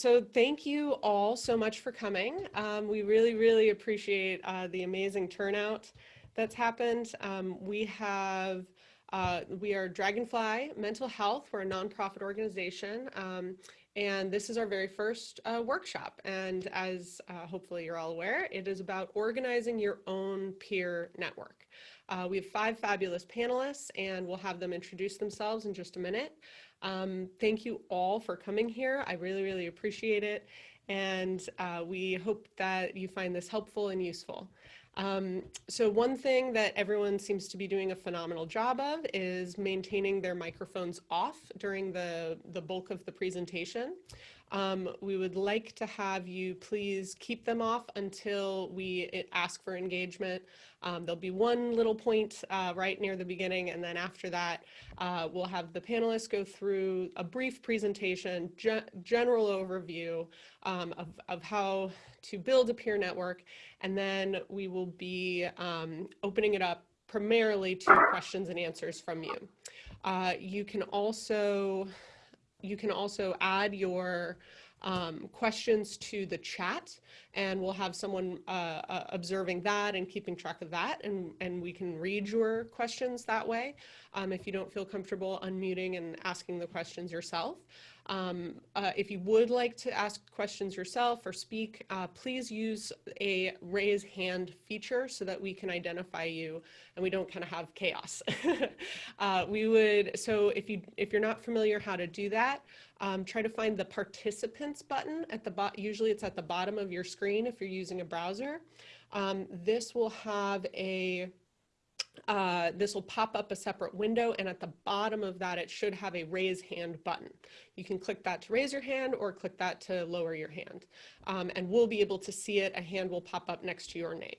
so thank you all so much for coming. Um, we really, really appreciate uh, the amazing turnout that's happened. Um, we have, uh, we are Dragonfly Mental Health. We're a nonprofit organization. Um, and this is our very first uh, workshop. And as uh, hopefully you're all aware, it is about organizing your own peer network. Uh, we have five fabulous panelists and we'll have them introduce themselves in just a minute. Um, thank you all for coming here. I really, really appreciate it. And uh, we hope that you find this helpful and useful. Um, so one thing that everyone seems to be doing a phenomenal job of is maintaining their microphones off during the, the bulk of the presentation. Um, we would like to have you please keep them off until we ask for engagement. Um, there'll be one little point uh, right near the beginning, and then after that, uh, we'll have the panelists go through a brief presentation, ge general overview um, of, of how to build a peer network, and then we will be um, opening it up primarily to questions and answers from you. Uh, you can also you can also add your um, questions to the chat and we'll have someone uh, uh, observing that and keeping track of that and, and we can read your questions that way um, if you don't feel comfortable unmuting and asking the questions yourself. Um, uh, if you would like to ask questions yourself or speak, uh, please use a raise hand feature so that we can identify you and we don't kind of have chaos. uh, we would, so if, you, if you're not familiar how to do that, um, try to find the participants button at the bot, Usually it's at the bottom of your screen if you're using a browser. Um, this will have a uh, this will pop up a separate window and at the bottom of that it should have a raise hand button. You can click that to raise your hand or click that to lower your hand um, and we'll be able to see it. A hand will pop up next to your name.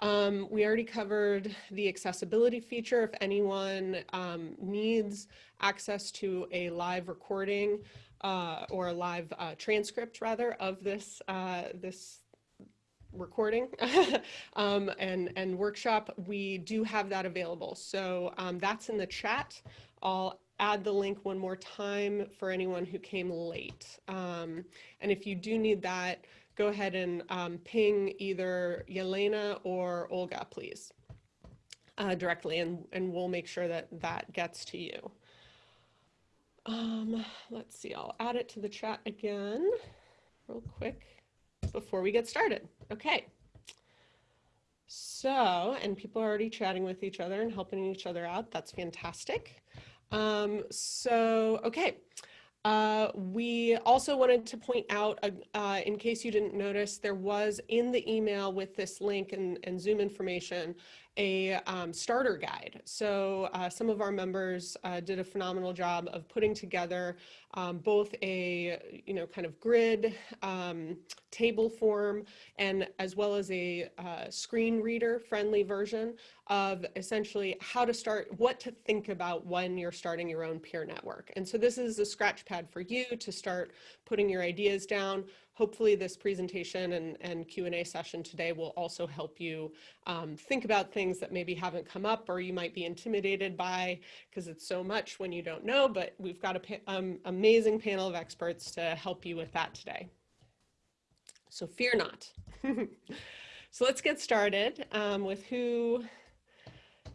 Um, we already covered the accessibility feature. If anyone um, needs access to a live recording uh, or a live uh, transcript rather of this, uh, this recording um, and, and workshop, we do have that available. So um, that's in the chat. I'll add the link one more time for anyone who came late. Um, and if you do need that, go ahead and um, ping either Yelena or Olga, please, uh, directly, and, and we'll make sure that that gets to you. Um, let's see, I'll add it to the chat again real quick before we get started. Okay. So, and people are already chatting with each other and helping each other out. That's fantastic. Um, so, okay. Uh, we also wanted to point out, uh, uh, in case you didn't notice, there was in the email with this link and, and Zoom information, a um, starter guide. So uh, some of our members uh, did a phenomenal job of putting together um, both a, you know, kind of grid um, table form and as well as a uh, screen reader friendly version of essentially how to start, what to think about when you're starting your own peer network. And so this is a scratch pad for you to start putting your ideas down, hopefully this presentation and, and Q&A session today will also help you um, think about things that maybe haven't come up or you might be intimidated by because it's so much when you don't know, but we've got an um, amazing panel of experts to help you with that today. So fear not. so let's get started um, with who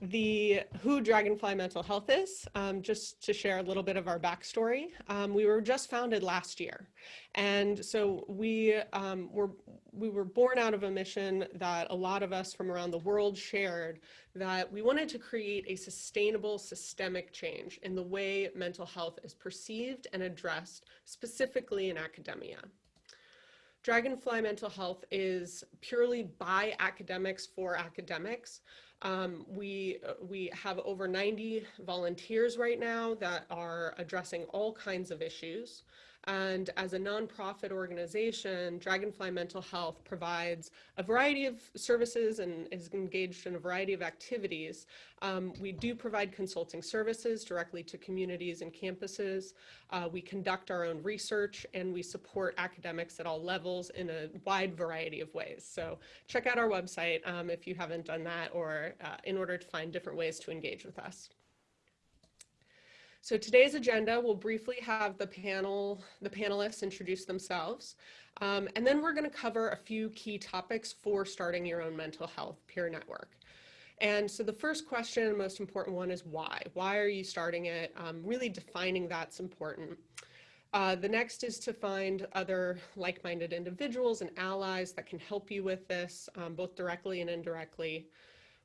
the who Dragonfly Mental Health is, um, just to share a little bit of our backstory. Um, we were just founded last year. And so we um, were, we were born out of a mission that a lot of us from around the world shared that we wanted to create a sustainable systemic change in the way mental health is perceived and addressed specifically in academia. Dragonfly Mental Health is purely by academics for academics. Um, we, uh, we have over 90 volunteers right now that are addressing all kinds of issues. And as a nonprofit organization, Dragonfly Mental Health provides a variety of services and is engaged in a variety of activities. Um, we do provide consulting services directly to communities and campuses. Uh, we conduct our own research and we support academics at all levels in a wide variety of ways. So check out our website um, if you haven't done that or uh, in order to find different ways to engage with us. So today's agenda will briefly have the panel, the panelists introduce themselves, um, and then we're going to cover a few key topics for starting your own mental health peer network. And so the first question, and most important one, is why? Why are you starting it? Um, really defining that's important. Uh, the next is to find other like-minded individuals and allies that can help you with this, um, both directly and indirectly.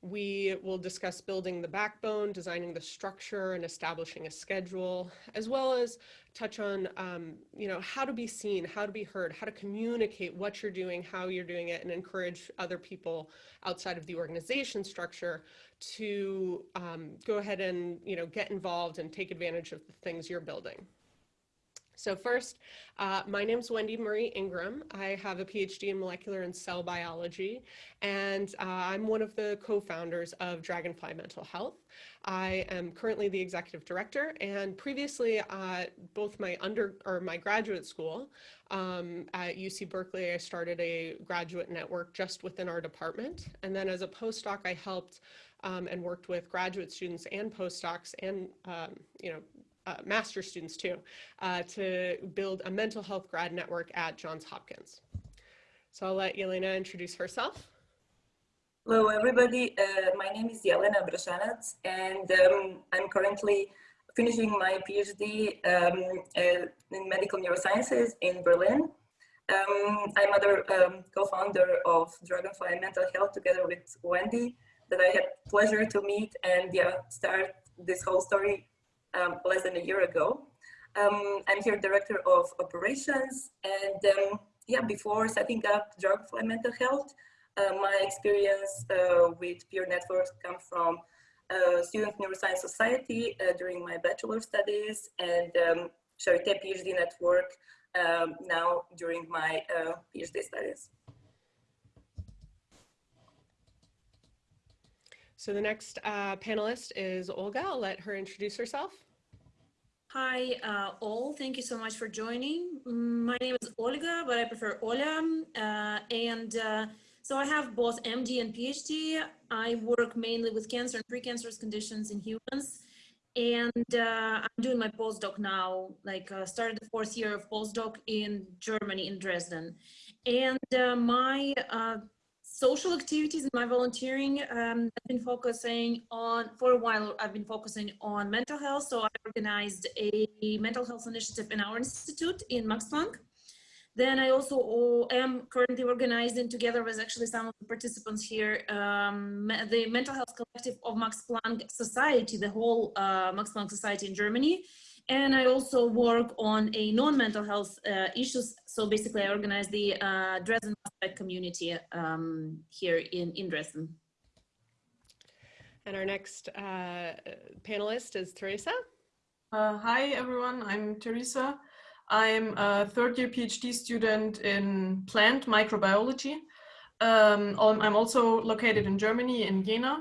We will discuss building the backbone, designing the structure, and establishing a schedule, as well as touch on, um, you know, how to be seen, how to be heard, how to communicate what you're doing, how you're doing it, and encourage other people outside of the organization structure to um, go ahead and, you know, get involved and take advantage of the things you're building. So first, uh, my name is Wendy Marie Ingram. I have a PhD in molecular and cell biology, and uh, I'm one of the co-founders of Dragonfly Mental Health. I am currently the executive director, and previously at both my under or my graduate school um, at UC Berkeley, I started a graduate network just within our department, and then as a postdoc, I helped um, and worked with graduate students and postdocs and um, you know uh, master students too, uh, to build a mental health grad network at Johns Hopkins. So I'll let Yelena introduce herself. Hello, everybody. Uh, my name is Yelena Brashanac, and um, I'm currently finishing my PhD um, uh, in medical neurosciences in Berlin. Um, I'm other um, co-founder of Dragonfly Mental Health together with Wendy that I had pleasure to meet and yeah, start this whole story um, less than a year ago. Um, I'm here director of operations and um, yeah, before setting up Dragonfly Mental Health, uh, my experience uh, with peer networks come from uh, Student Neuroscience Society uh, during my bachelor studies and um, Charité PhD network um, now during my uh, PhD studies. So the next uh, panelist is Olga. I'll let her introduce herself. Hi, uh, all. Thank you so much for joining. My name is Olga, but I prefer Ola. Uh, and uh, so I have both MD and PhD. I work mainly with cancer and precancerous conditions in humans. And uh, I'm doing my postdoc now, like uh, started the fourth year of postdoc in Germany, in Dresden. And my social activities in my volunteering, um, I've been focusing on, for a while, I've been focusing on mental health. So I organized a mental health initiative in our institute in Max Planck. Then I also am currently organizing together with actually some of the participants here, um, the Mental Health Collective of Max Planck Society, the whole uh, Max Planck Society in Germany. And I also work on a non-mental health uh, issues. So basically I organize the uh, Dresden community um, here in, in Dresden. And our next uh, panelist is Teresa. Uh, hi, everyone. I'm Teresa. I'm a third year PhD student in plant microbiology. Um, I'm also located in Germany, in Jena.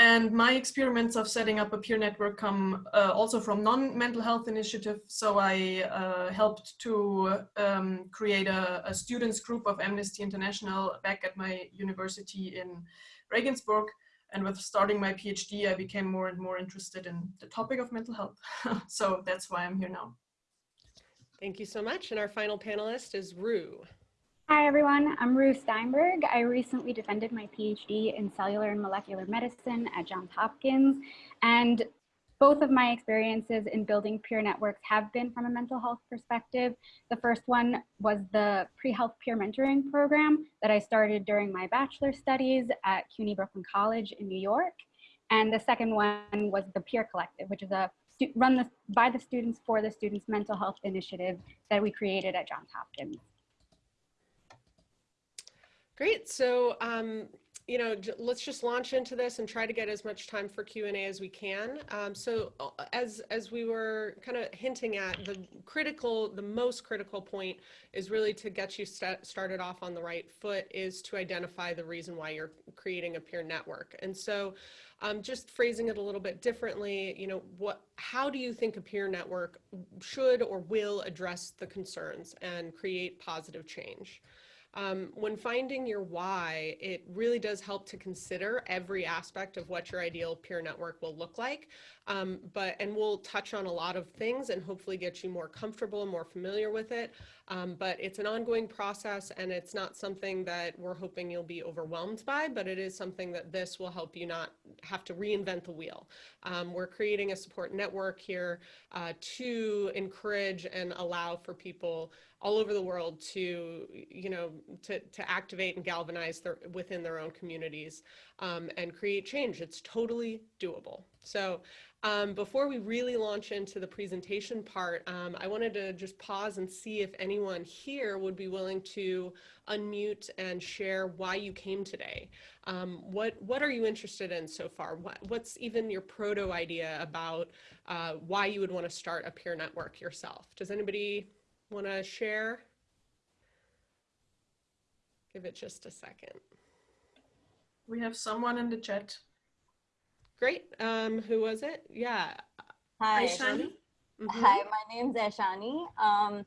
And my experiments of setting up a peer network come uh, also from non-mental health initiative. So I uh, helped to um, create a, a, students group of Amnesty International back at my university in Regensburg. And with starting my PhD, I became more and more interested in the topic of mental health. so that's why I'm here now. Thank you so much. And our final panelist is Rue. Hi, everyone. I'm Ruth Steinberg. I recently defended my PhD in cellular and molecular medicine at Johns Hopkins. And both of my experiences in building peer networks have been from a mental health perspective. The first one was the pre-health peer mentoring program that I started during my bachelor studies at CUNY Brooklyn College in New York. And the second one was the Peer Collective, which is a run the, by the students for the students mental health initiative that we created at Johns Hopkins. Great. So, um, you know, let's just launch into this and try to get as much time for Q&A as we can. Um, so uh, as, as we were kind of hinting at, the critical, the most critical point is really to get you st started off on the right foot is to identify the reason why you're creating a peer network. And so um, just phrasing it a little bit differently, you know, what, how do you think a peer network should or will address the concerns and create positive change? Um, when finding your why, it really does help to consider every aspect of what your ideal peer network will look like. Um, but, and we'll touch on a lot of things and hopefully get you more comfortable, and more familiar with it. Um, but it's an ongoing process and it's not something that we're hoping you'll be overwhelmed by, but it is something that this will help you not have to reinvent the wheel. Um, we're creating a support network here uh, to encourage and allow for people all over the world to, you know, to, to activate and galvanize their, within their own communities um, and create change. It's totally doable. So um, before we really launch into the presentation part, um, I wanted to just pause and see if anyone here would be willing to unmute and share why you came today. Um, what, what are you interested in so far? What, what's even your proto idea about uh, why you would want to start a peer network yourself? Does anybody want to share? Give it just a second. We have someone in the chat. Great. Um, who was it? Yeah. Hi. Aishani? Mhm. Hi, my name's Aishani. Um,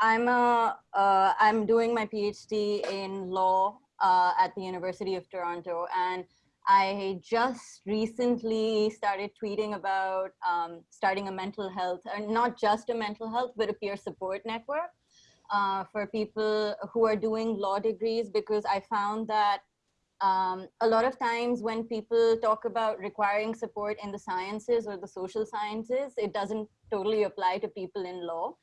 I'm a, uh, I'm doing my PhD in law uh, at the University of Toronto, and I just recently started tweeting about um, starting a mental health, uh, not just a mental health, but a peer support network uh, for people who are doing law degrees, because I found that um, a lot of times when people talk about requiring support in the sciences or the social sciences, it doesn't totally apply to people in law.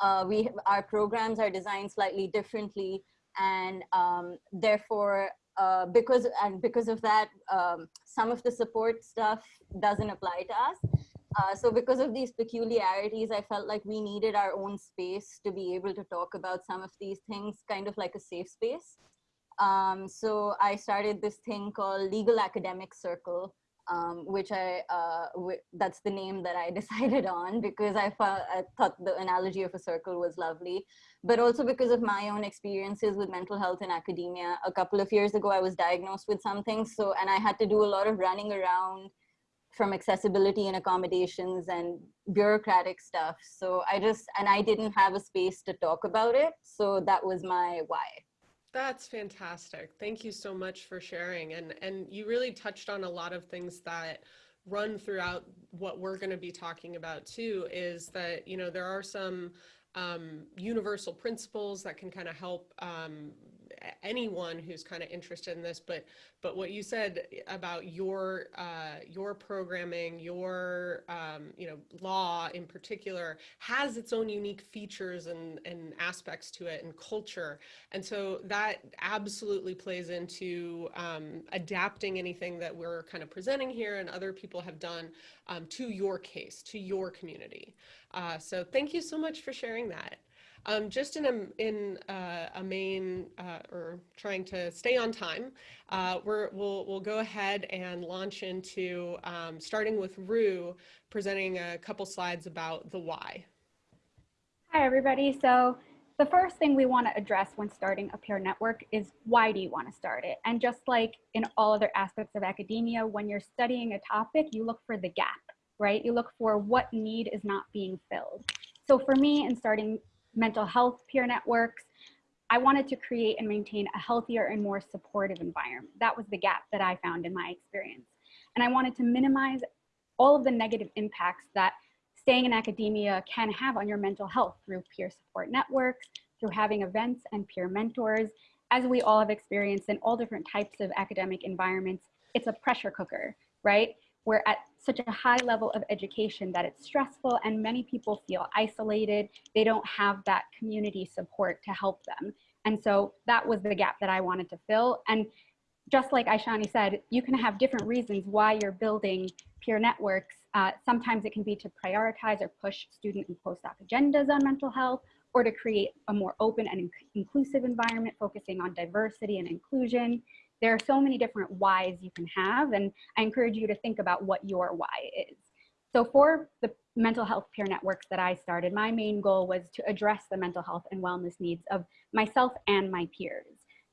Uh, we our programs are designed slightly differently, and um, therefore, uh, because and because of that, um, some of the support stuff doesn't apply to us. Uh, so because of these peculiarities, I felt like we needed our own space to be able to talk about some of these things, kind of like a safe space. Um, so I started this thing called Legal Academic Circle, um, which I, uh, that's the name that I decided on because I, I thought the analogy of a circle was lovely, but also because of my own experiences with mental health in academia. A couple of years ago, I was diagnosed with something. So, and I had to do a lot of running around from accessibility and accommodations and bureaucratic stuff. So I just, and I didn't have a space to talk about it. So that was my why. That's fantastic. Thank you so much for sharing. And, and you really touched on a lot of things that run throughout what we're going to be talking about too, is that, you know, there are some um, universal principles that can kind of help um, anyone who's kind of interested in this, but but what you said about your uh, your programming, your um, you know law in particular has its own unique features and and aspects to it and culture, and so that absolutely plays into um, adapting anything that we're kind of presenting here and other people have done um, to your case, to your community. Uh, so thank you so much for sharing that. Um, just in a, in uh, a main, uh, or trying to stay on time, uh, we're, we'll, we'll go ahead and launch into um, starting with Rue presenting a couple slides about the why. Hi, everybody. So the first thing we want to address when starting a peer network is why do you want to start it? And just like in all other aspects of academia, when you're studying a topic, you look for the gap, right? You look for what need is not being filled. So for me, in starting mental health peer networks. I wanted to create and maintain a healthier and more supportive environment. That was the gap that I found in my experience. And I wanted to minimize all of the negative impacts that staying in academia can have on your mental health through peer support networks, through having events and peer mentors. As we all have experienced in all different types of academic environments, it's a pressure cooker, right? We're at such a high level of education that it's stressful and many people feel isolated. They don't have that community support to help them. And so that was the gap that I wanted to fill. And just like Aishani said, you can have different reasons why you're building peer networks. Uh, sometimes it can be to prioritize or push student and postdoc agendas on mental health, or to create a more open and inclusive environment focusing on diversity and inclusion there are so many different whys you can have, and I encourage you to think about what your why is. So for the mental health peer networks that I started, my main goal was to address the mental health and wellness needs of myself and my peers,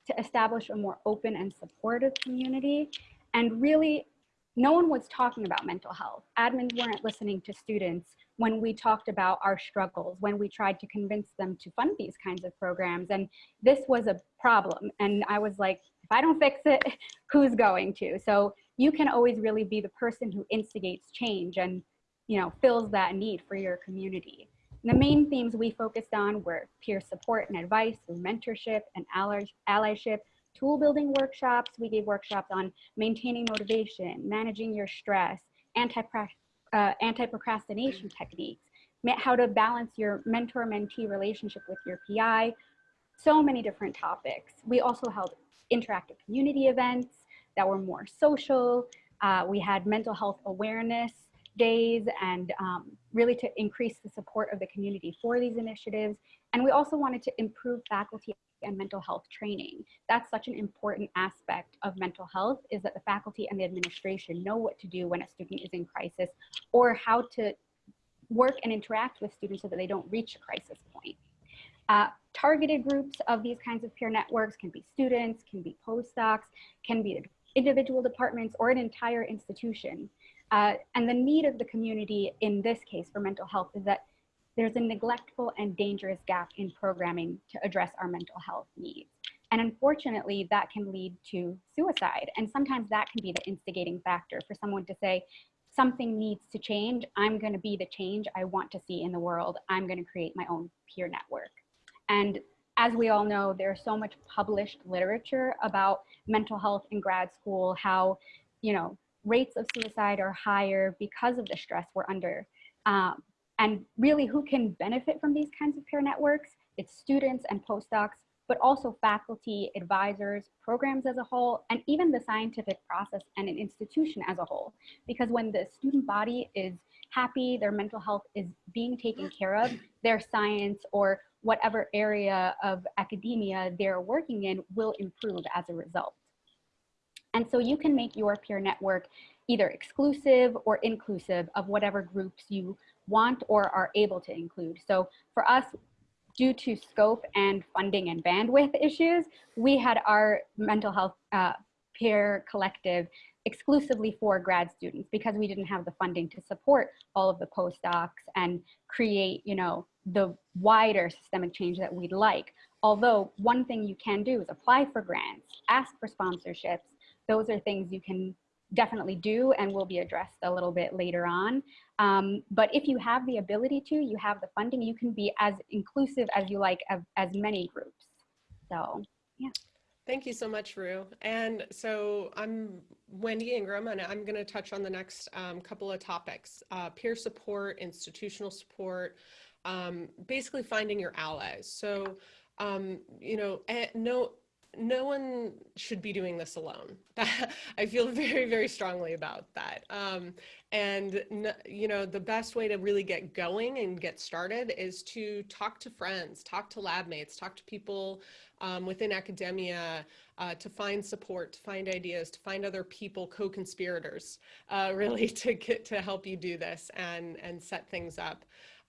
to establish a more open and supportive community, and really no one was talking about mental health. Admins weren't listening to students when we talked about our struggles, when we tried to convince them to fund these kinds of programs. And this was a problem. And I was like, if I don't fix it, who's going to? So you can always really be the person who instigates change and you know fills that need for your community. And the main themes we focused on were peer support and advice mentorship and ally allyship, tool building workshops. We gave workshops on maintaining motivation, managing your stress, uh, anti-procrastination uh, anti techniques, how to balance your mentor-mentee relationship with your PI, so many different topics. We also held interactive community events that were more social. Uh, we had mental health awareness days and um, really to increase the support of the community for these initiatives. And we also wanted to improve faculty and mental health training. That's such an important aspect of mental health is that the faculty and the administration know what to do when a student is in crisis or how to work and interact with students so that they don't reach a crisis point. Uh, targeted groups of these kinds of peer networks can be students, can be postdocs, can be individual departments or an entire institution. Uh, and the need of the community in this case for mental health is that there's a neglectful and dangerous gap in programming to address our mental health needs. And unfortunately, that can lead to suicide. And sometimes that can be the instigating factor for someone to say, something needs to change. I'm going to be the change I want to see in the world. I'm going to create my own peer network. And as we all know, there's so much published literature about mental health in grad school, how, you know, rates of suicide are higher because of the stress we're under. Um, and really who can benefit from these kinds of peer networks? It's students and postdocs, but also faculty, advisors, programs as a whole, and even the scientific process and an institution as a whole. Because when the student body is happy, their mental health is being taken care of, their science or whatever area of academia they're working in will improve as a result. And so you can make your peer network either exclusive or inclusive of whatever groups you want or are able to include. So for us, due to scope and funding and bandwidth issues, we had our mental health uh, peer collective exclusively for grad students because we didn't have the funding to support all of the postdocs and create, you know, the wider systemic change that we'd like. Although one thing you can do is apply for grants, ask for sponsorships. Those are things you can definitely do and will be addressed a little bit later on. Um, but if you have the ability to, you have the funding, you can be as inclusive as you like of as many groups. So, yeah. Thank you so much, Rue. And so I'm Wendy Ingram, and I'm going to touch on the next um, couple of topics, uh, peer support, institutional support, um, basically finding your allies. So, um, you know, eh, no, no one should be doing this alone. I feel very, very strongly about that. Um, and, you know, the best way to really get going and get started is to talk to friends, talk to lab mates, talk to people um, within academia, uh, to find support, to find ideas, to find other people, co-conspirators, uh, really to get to help you do this and, and set things up.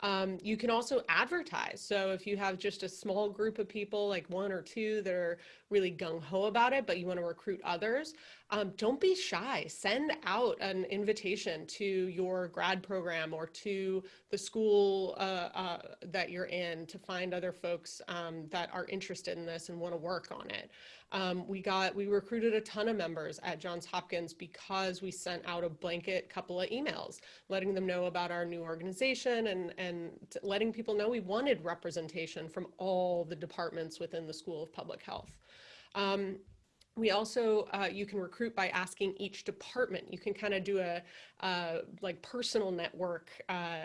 Um, you can also advertise. So if you have just a small group of people, like one or two that are really gung ho about it, but you want to recruit others, um, don't be shy. Send out an invitation to your grad program or to the school uh, uh, that you're in to find other folks um, that are interested in this and want to work on it. Um, we got, we recruited a ton of members at Johns Hopkins because we sent out a blanket couple of emails, letting them know about our new organization and, and letting people know we wanted representation from all the departments within the School of Public Health. Um, we also, uh, you can recruit by asking each department. You can kind of do a uh, like personal network uh,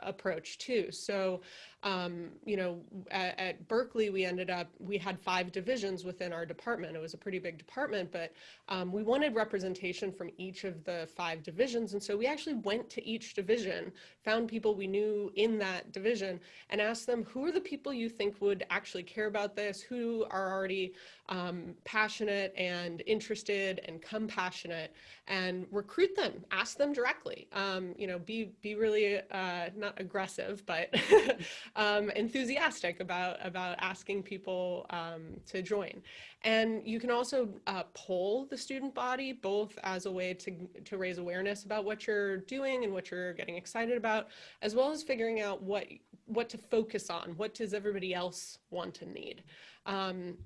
approach too. So, um, you know, at, at, Berkeley, we ended up, we had five divisions within our department. It was a pretty big department, but um, we wanted representation from each of the five divisions. And so we actually went to each division, found people we knew in that division and asked them, who are the people you think would actually care about this? Who are already um, passionate and interested and compassionate and recruit them, ask them directly. Um, you know, be be really uh, not aggressive, but um, enthusiastic about, about asking people um, to join. And you can also uh, poll the student body, both as a way to, to raise awareness about what you're doing and what you're getting excited about, as well as figuring out what, what to focus on, what does everybody else want and need. Um,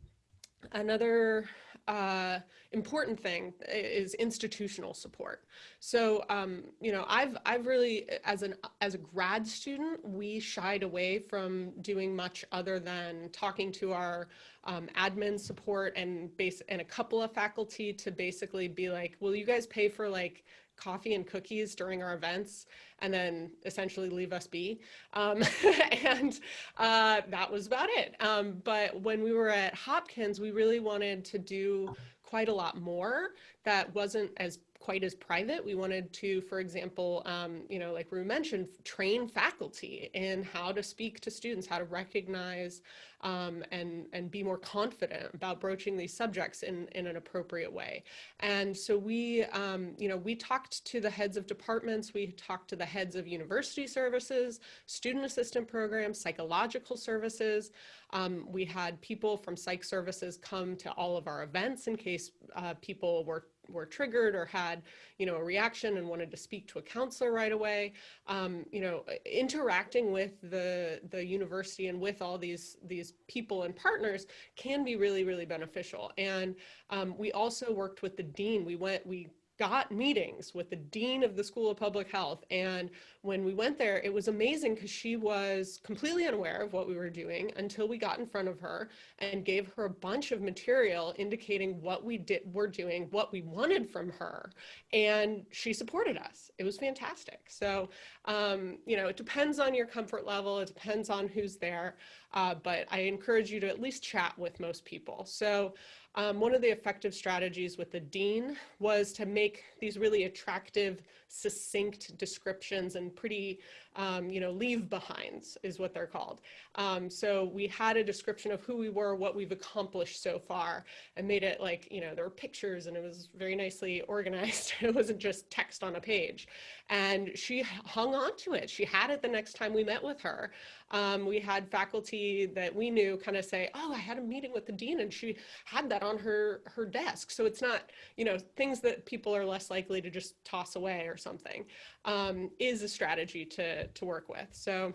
another uh, important thing is institutional support. So, um, you know, I've, I've really, as an, as a grad student, we shied away from doing much other than talking to our um, admin support and base and a couple of faculty to basically be like, will you guys pay for like coffee and cookies during our events and then essentially leave us be. Um, and uh, that was about it. Um, but when we were at Hopkins, we really wanted to do quite a lot more that wasn't as quite as private. We wanted to, for example, um, you know, like Rue mentioned, train faculty in how to speak to students, how to recognize um, and, and be more confident about broaching these subjects in, in an appropriate way. And so we, um, you know, we talked to the heads of departments, we talked to the heads of university services, student assistant programs, psychological services. Um, we had people from psych services come to all of our events in case uh, people were were triggered or had, you know, a reaction and wanted to speak to a counselor right away. Um, you know, interacting with the the university and with all these these people and partners can be really really beneficial. And um, we also worked with the dean. We went we got meetings with the dean of the School of Public Health. And when we went there, it was amazing because she was completely unaware of what we were doing until we got in front of her and gave her a bunch of material indicating what we did, were doing, what we wanted from her. And she supported us. It was fantastic. So, um, you know, it depends on your comfort level. It depends on who's there. Uh, but I encourage you to at least chat with most people. So um, one of the effective strategies with the dean was to make these really attractive, succinct descriptions and pretty, um, you know, leave behinds is what they're called. Um, so we had a description of who we were, what we've accomplished so far, and made it like, you know, there were pictures and it was very nicely organized. it wasn't just text on a page. And she hung on to it. She had it the next time we met with her. Um, we had faculty that we knew kind of say, oh, I had a meeting with the dean and she had that on her, her desk. So it's not, you know, things that people are less likely to just toss away or something um, is a strategy to, to work with. So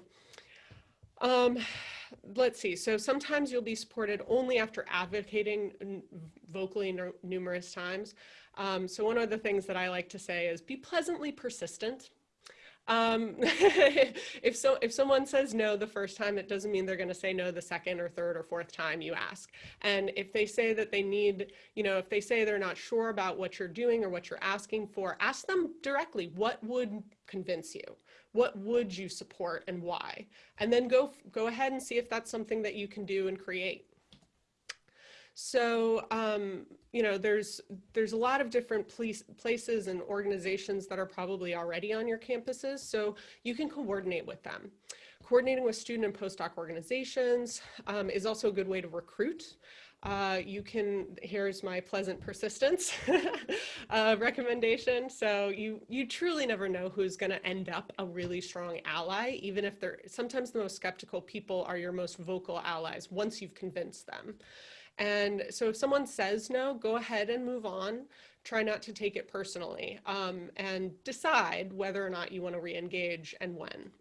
um, let's see. So sometimes you'll be supported only after advocating vocally numerous times. Um, so one of the things that I like to say is be pleasantly persistent. Um, if so, if someone says no the first time, it doesn't mean they're going to say no the second or third or fourth time you ask. And if they say that they need, you know, if they say they're not sure about what you're doing or what you're asking for, ask them directly, what would convince you? What would you support and why? And then go, go ahead and see if that's something that you can do and create. So, um, you know, there's there's a lot of different place, places and organizations that are probably already on your campuses, so you can coordinate with them. Coordinating with student and postdoc organizations um, is also a good way to recruit. Uh, you can, here's my pleasant persistence uh, recommendation. So you, you truly never know who's gonna end up a really strong ally, even if they're, sometimes the most skeptical people are your most vocal allies once you've convinced them. And so if someone says no, go ahead and move on. Try not to take it personally um, and decide whether or not you want to re-engage and when.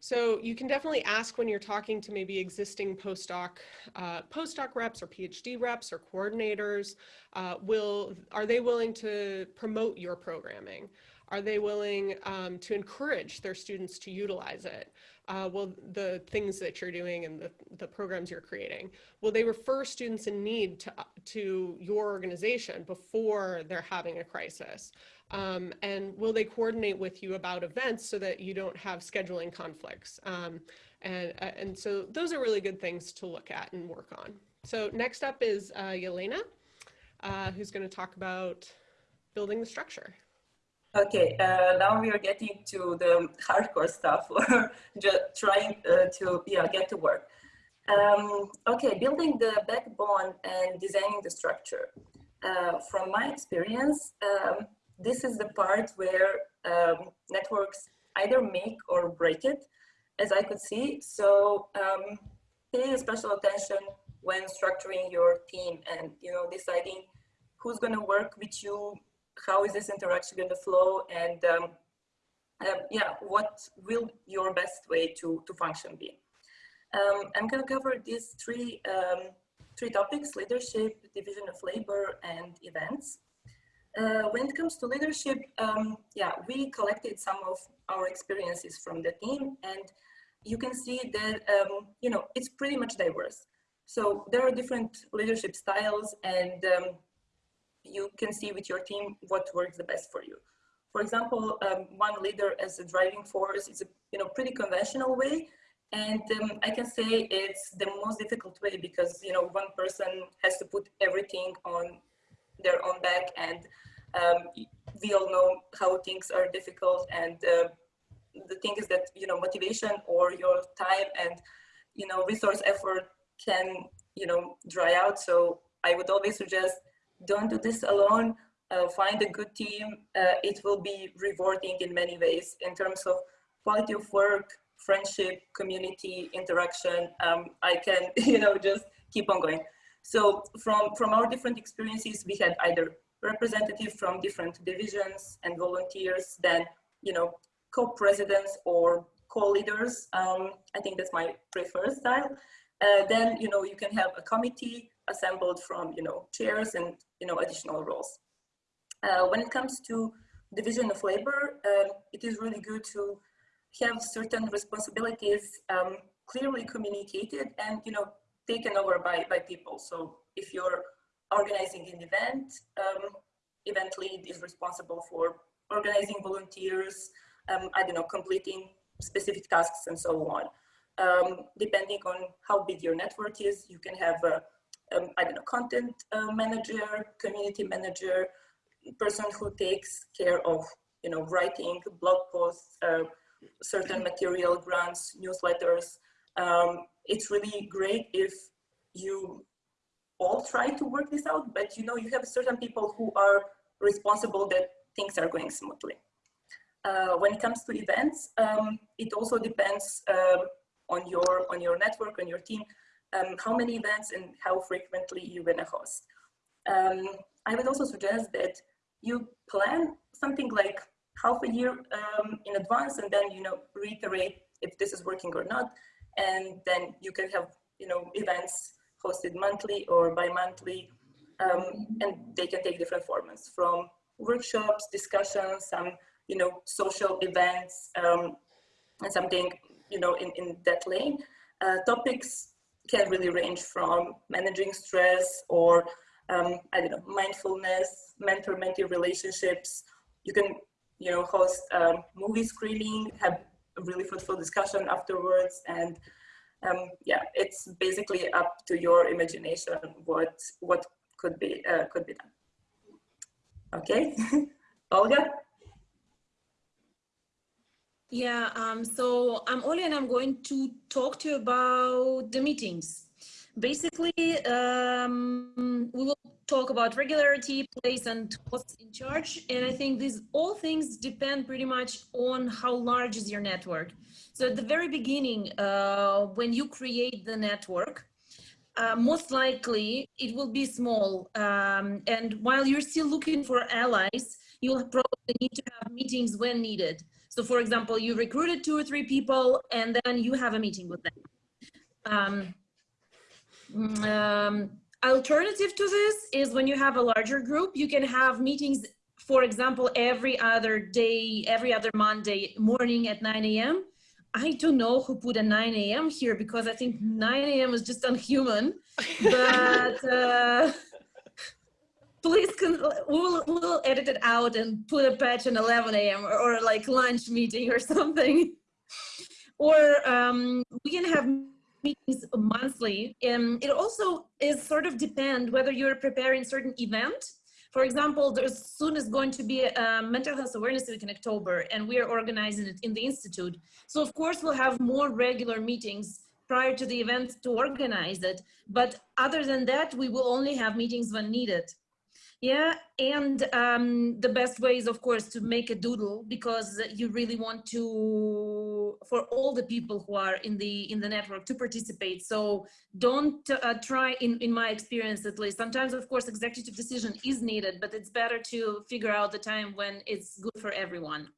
So you can definitely ask when you're talking to maybe existing postdoc, uh, postdoc reps or PhD reps or coordinators, uh, will, are they willing to promote your programming? Are they willing um, to encourage their students to utilize it? Uh, well, the things that you're doing and the, the programs you're creating, will they refer students in need to, to your organization before they're having a crisis? Um, and will they coordinate with you about events so that you don't have scheduling conflicts? Um, and, uh, and so those are really good things to look at and work on. So next up is uh, Yelena, uh, who's going to talk about building the structure. Okay, uh, now we are getting to the hardcore stuff, or just trying uh, to yeah get to work. Um, okay, building the backbone and designing the structure. Uh, from my experience, um, this is the part where um, networks either make or break it. as I could see. So um, pay special attention when structuring your team and you know deciding who's going to work with you, how is this interaction going to flow, and um, uh, yeah, what will your best way to to function be? Um, I'm going to cover these three um, three topics: leadership, division of labor, and events. Uh, when it comes to leadership, um, yeah, we collected some of our experiences from the team, and you can see that um, you know it's pretty much diverse. So there are different leadership styles, and um, you can see with your team what works the best for you. For example, um, one leader as a driving force is a you know pretty conventional way, and um, I can say it's the most difficult way because you know one person has to put everything on their own back and um, we all know how things are difficult and uh, the thing is that you know motivation or your time and you know resource effort can you know dry out so i would always suggest don't do this alone uh, find a good team uh, it will be rewarding in many ways in terms of quality of work friendship community interaction um, i can you know just keep on going so from from our different experiences we had either representatives from different divisions and volunteers, then, you know, co-presidents or co-leaders. Um, I think that's my preferred style. Uh, then, you know, you can have a committee assembled from, you know, chairs and, you know, additional roles. Uh, when it comes to division of labor, um, it is really good to have certain responsibilities um, clearly communicated and, you know, taken over by, by people. So if you're organizing an event. Um, event lead is responsible for organizing volunteers, um, I don't know, completing specific tasks and so on. Um, depending on how big your network is, you can have a, um, I don't know, content uh, manager, community manager, person who takes care of, you know, writing blog posts, uh, certain material grants, newsletters. Um, it's really great if you all try to work this out, but you know, you have certain people who are responsible that things are going smoothly. Uh, when it comes to events, um, it also depends um, on your on your network, on your team, um, how many events and how frequently you're gonna host. Um, I would also suggest that you plan something like half a year um, in advance and then, you know, reiterate if this is working or not. And then you can have, you know, events hosted monthly or bi-monthly, um, and they can take different formats from workshops, discussions, some, you know, social events, um, and something, you know, in, in that lane. Uh, topics can really range from managing stress or, um, I don't know, mindfulness, mentor-mentee relationships. You can, you know, host um, movie screening, have a really fruitful discussion afterwards, and um, yeah, it's basically up to your imagination what what could be uh, could be done. Okay, Olga. Yeah, um, so I'm Olga and I'm going to talk to you about the meetings. Basically, um, we will talk about regularity, place, and costs in charge. And I think these all things depend pretty much on how large is your network. So at the very beginning, uh, when you create the network, uh, most likely it will be small. Um, and while you're still looking for allies, you'll probably need to have meetings when needed. So for example, you recruited two or three people and then you have a meeting with them. Um, um, alternative to this is when you have a larger group, you can have meetings, for example, every other day, every other Monday morning at 9 a.m. I don't know who put a 9 a.m. here because I think 9 a.m. is just unhuman. But uh, please, we'll, we'll edit it out and put a patch in 11 a.m. Or, or, like lunch meeting or something. Or um, we can have meetings monthly. And it also is sort of depend whether you're preparing certain event for example, there's soon is going to be a mental health awareness week in October, and we are organizing it in the Institute. So of course, we'll have more regular meetings prior to the event to organize it. But other than that, we will only have meetings when needed. Yeah, and um, the best way is, of course, to make a doodle because you really want to, for all the people who are in the in the network to participate. So don't uh, try, in in my experience at least. Sometimes, of course, executive decision is needed, but it's better to figure out the time when it's good for everyone.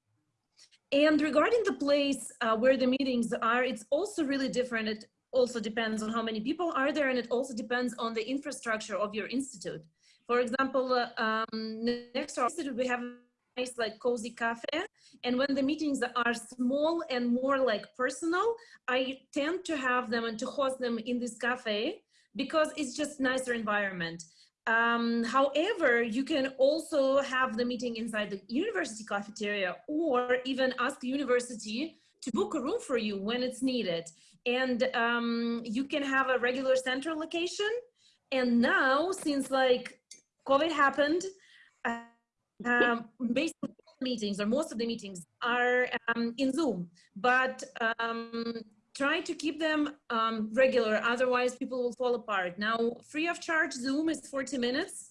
And regarding the place uh, where the meetings are, it's also really different. It also depends on how many people are there, and it also depends on the infrastructure of your institute. For example, uh, um, next to our institute, we have a nice like cozy cafe. And when the meetings are small and more like personal, I tend to have them and to host them in this cafe because it's just nicer environment. Um, however, you can also have the meeting inside the university cafeteria or even ask the university to book a room for you when it's needed. And um, you can have a regular central location. And now, since like COVID happened, uh, um, basically meetings or most of the meetings are um, in Zoom, but um, try to keep them um, regular, otherwise people will fall apart. Now, free of charge Zoom is 40 minutes.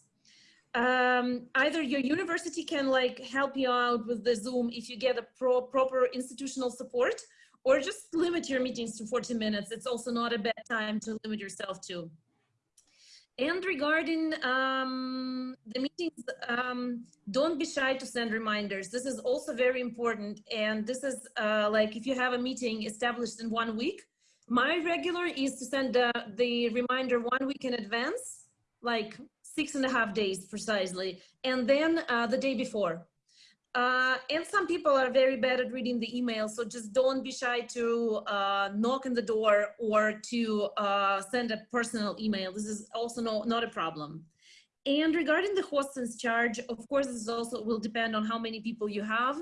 Um, either your university can like help you out with the Zoom if you get a pro proper institutional support, or just limit your meetings to 40 minutes. It's also not a bad time to limit yourself to. And regarding um, the meetings, um, don't be shy to send reminders. This is also very important. And this is uh, like if you have a meeting established in one week, my regular is to send the reminder one week in advance, like six and a half days precisely, and then uh, the day before. Uh, and some people are very bad at reading the email, so just don't be shy to uh, knock on the door or to uh, send a personal email. This is also no, not a problem. And regarding the hosts charge, of course, this also will depend on how many people you have.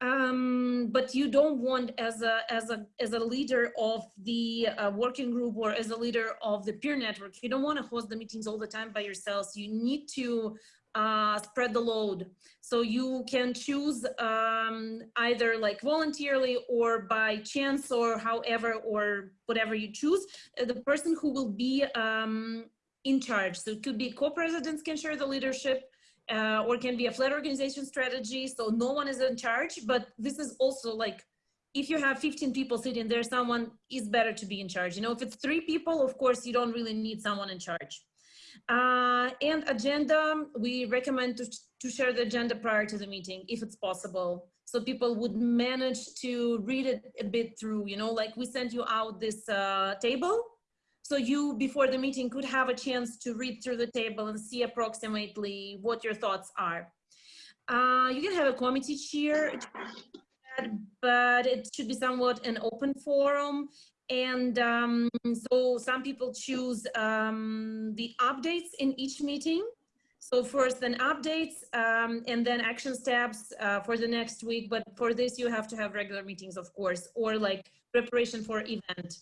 Um, but you don't want as a, as a, as a leader of the uh, working group or as a leader of the peer network, you don't want to host the meetings all the time by yourselves. You need to uh, spread the load. So you can choose um, either like voluntarily or by chance or however or whatever you choose, uh, the person who will be um, in charge. So it could be co-presidents can share the leadership uh, or can be a flat organization strategy. So no one is in charge, but this is also like, if you have 15 people sitting there, someone is better to be in charge. You know, if it's three people, of course, you don't really need someone in charge. Uh, and agenda, we recommend to, to share the agenda prior to the meeting, if it's possible. So people would manage to read it a bit through, you know, like we sent you out this uh, table. So you, before the meeting, could have a chance to read through the table and see approximately what your thoughts are. Uh, you can have a committee chair, but it should be somewhat an open forum and um, so some people choose um, the updates in each meeting. So first then updates um, and then action steps uh, for the next week. But for this, you have to have regular meetings, of course, or like preparation for event.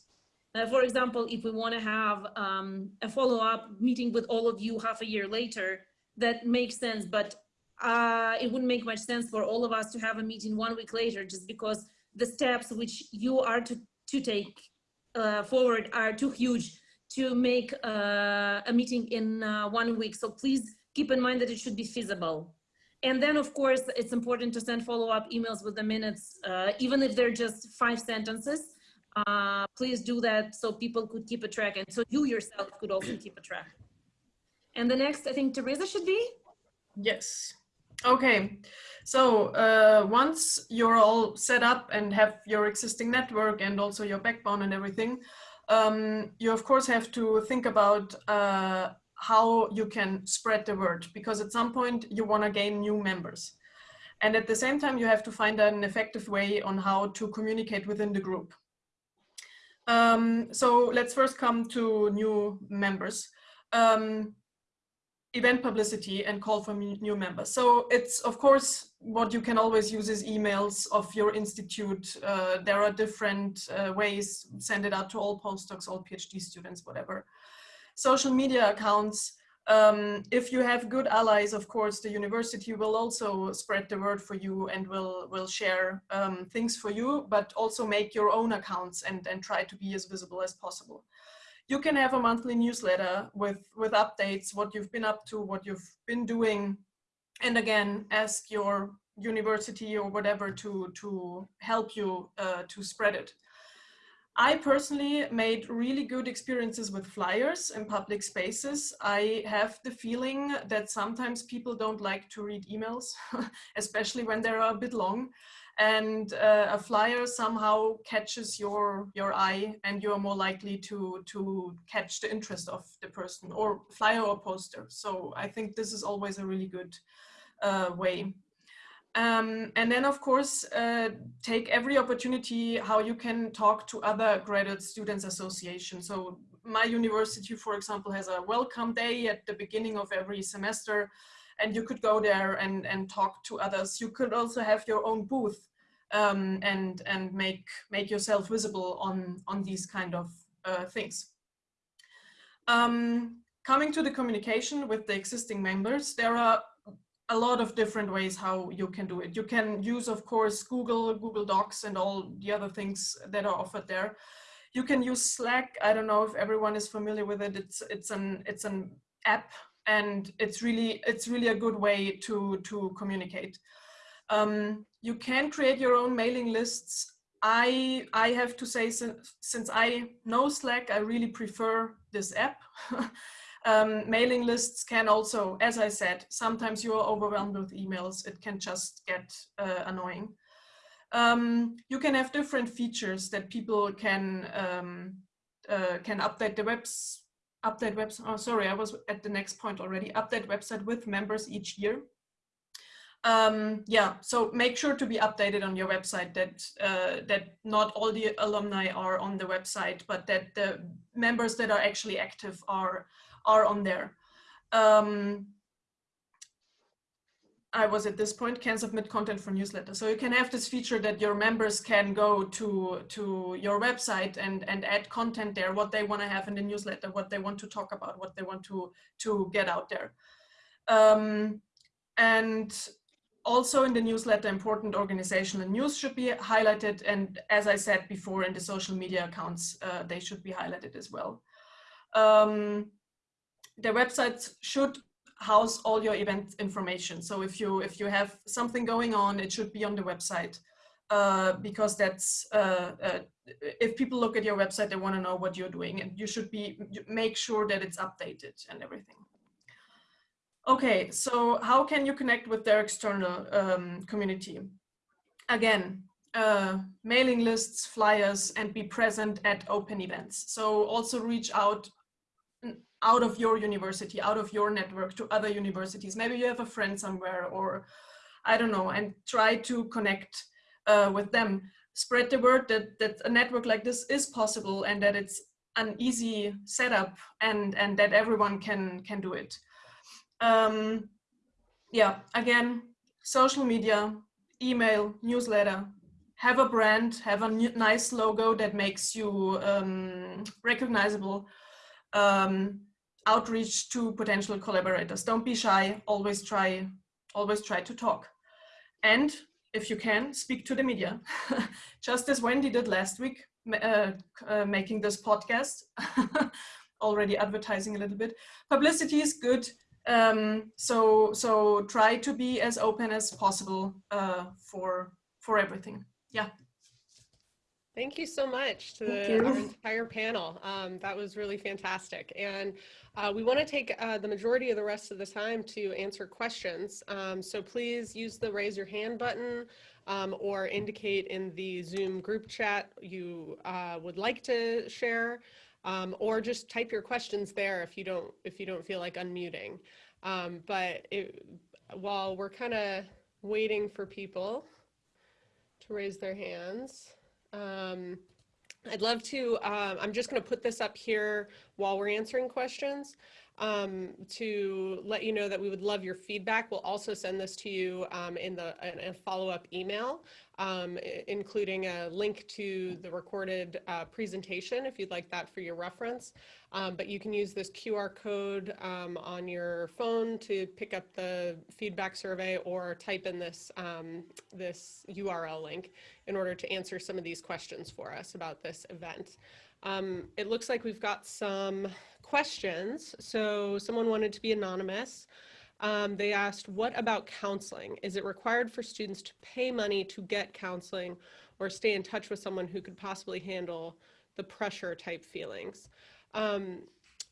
Uh, for example, if we want to have um, a follow-up meeting with all of you half a year later, that makes sense. But uh, it wouldn't make much sense for all of us to have a meeting one week later, just because the steps which you are to, to take uh, forward are too huge to make uh, a meeting in uh, one week. So please keep in mind that it should be feasible. And then, of course, it's important to send follow-up emails with the minutes, uh, even if they're just five sentences. Uh, please do that so people could keep a track and so you yourself could also keep a track. And the next, I think Teresa should be? Yes. Okay, so uh, once you're all set up and have your existing network and also your backbone and everything, um, you of course have to think about uh, how you can spread the word because at some point you want to gain new members. And at the same time, you have to find an effective way on how to communicate within the group. Um, so let's first come to new members. Um, event publicity and call for new members. So it's of course what you can always use is emails of your institute. Uh, there are different uh, ways, send it out to all postdocs, all PhD students, whatever. Social media accounts, um, if you have good allies, of course, the university will also spread the word for you and will, will share um, things for you, but also make your own accounts and, and try to be as visible as possible. You can have a monthly newsletter with, with updates, what you've been up to, what you've been doing. And again, ask your university or whatever to, to help you uh, to spread it. I personally made really good experiences with flyers in public spaces. I have the feeling that sometimes people don't like to read emails, especially when they're a bit long. And uh, a flyer somehow catches your, your eye and you're more likely to, to catch the interest of the person or flyer or poster. So I think this is always a really good uh, way um, and then, of course, uh, take every opportunity how you can talk to other graduate students association. So my university, for example, has a welcome day at the beginning of every semester, and you could go there and, and talk to others. You could also have your own booth um, and, and make, make yourself visible on, on these kind of uh, things. Um, coming to the communication with the existing members, there are a lot of different ways how you can do it. You can use, of course, Google, Google Docs and all the other things that are offered there. You can use Slack. I don't know if everyone is familiar with it. It's it's an it's an app and it's really it's really a good way to to communicate. Um, you can create your own mailing lists. I I have to say since since I know Slack, I really prefer this app. Um, mailing lists can also, as I said, sometimes you are overwhelmed with emails. It can just get uh, annoying. Um, you can have different features that people can um, uh, can update the webs update website, Oh, sorry, I was at the next point already. Update website with members each year. Um, yeah, so make sure to be updated on your website that uh, that not all the alumni are on the website, but that the members that are actually active are are on there. Um, I was at this point, can submit content for newsletter. So you can have this feature that your members can go to, to your website and, and add content there, what they want to have in the newsletter, what they want to talk about, what they want to, to get out there. Um, and also in the newsletter, important organizational news should be highlighted. And as I said before, in the social media accounts, uh, they should be highlighted as well. Um, the websites should house all your event information. So if you if you have something going on, it should be on the website uh, because that's uh, uh, if people look at your website, they want to know what you're doing, and you should be make sure that it's updated and everything. Okay, so how can you connect with their external um, community? Again, uh, mailing lists, flyers, and be present at open events. So also reach out out of your university, out of your network to other universities. Maybe you have a friend somewhere or I don't know, and try to connect uh, with them. Spread the word that, that a network like this is possible and that it's an easy setup and, and that everyone can, can do it. Um, yeah, again, social media, email, newsletter, have a brand, have a nice logo that makes you um, recognizable. Um, outreach to potential collaborators. Don't be shy, always try, always try to talk. And if you can, speak to the media. Just as Wendy did last week, uh, uh, making this podcast, already advertising a little bit. Publicity is good, um, so so try to be as open as possible uh, for for everything. Yeah. Thank you so much to the, our entire panel. Um, that was really fantastic. And uh, we want to take uh, the majority of the rest of the time to answer questions. Um, so please use the raise your hand button um, or indicate in the Zoom group chat you uh, would like to share um, or just type your questions there if you don't if you don't feel like unmuting. Um, but it, while we're kind of waiting for people to raise their hands, um, I'd love to, um, I'm just going to put this up here while we're answering questions um, to let you know that we would love your feedback. We'll also send this to you um, in the in a follow-up email, um, including a link to the recorded uh, presentation if you'd like that for your reference. Um, but you can use this QR code um, on your phone to pick up the feedback survey or type in this, um, this URL link in order to answer some of these questions for us about this event. Um, it looks like we've got some questions. So someone wanted to be anonymous. Um, they asked, what about counseling? Is it required for students to pay money to get counseling or stay in touch with someone who could possibly handle the pressure type feelings? Um,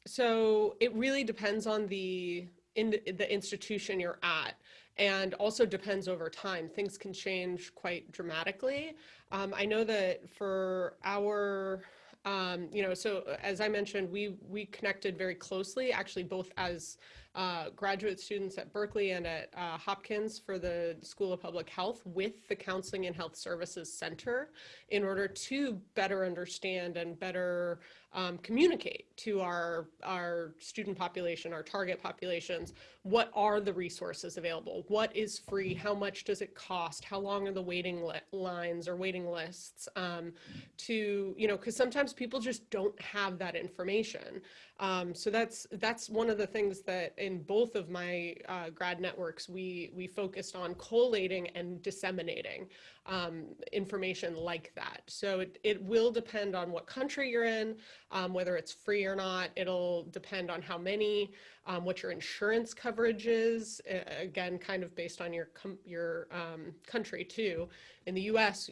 so it really depends on the in the institution you're at and also depends over time. Things can change quite dramatically. Um, I know that for our, um, you know, so as I mentioned, we we connected very closely, actually both as uh, graduate students at Berkeley and at uh, Hopkins for the School of Public Health with the Counseling and Health Services Center in order to better understand and better um, communicate to our, our student population, our target populations, what are the resources available? What is free? How much does it cost? How long are the waiting lines or waiting lists? Um, to, you know, because sometimes people just don't have that information. Um, so that's that's one of the things that in both of my uh, grad networks we we focused on collating and disseminating um, information like that. So it, it will depend on what country you're in, um, whether it's free or not. It'll depend on how many, um, what your insurance coverage is, again, kind of based on your, your um, country too. In the US,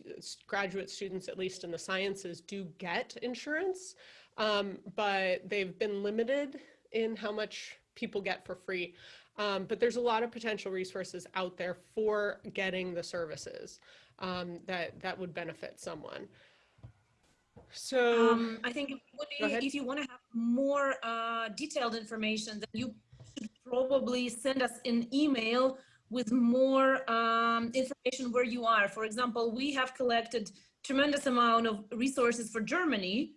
graduate students, at least in the sciences, do get insurance, um, but they've been limited in how much people get for free. Um, but there's a lot of potential resources out there for getting the services um, that that would benefit someone. So um, I think if you want to have more uh, detailed information, then you should probably send us an email with more um, information where you are. For example, we have collected tremendous amount of resources for Germany.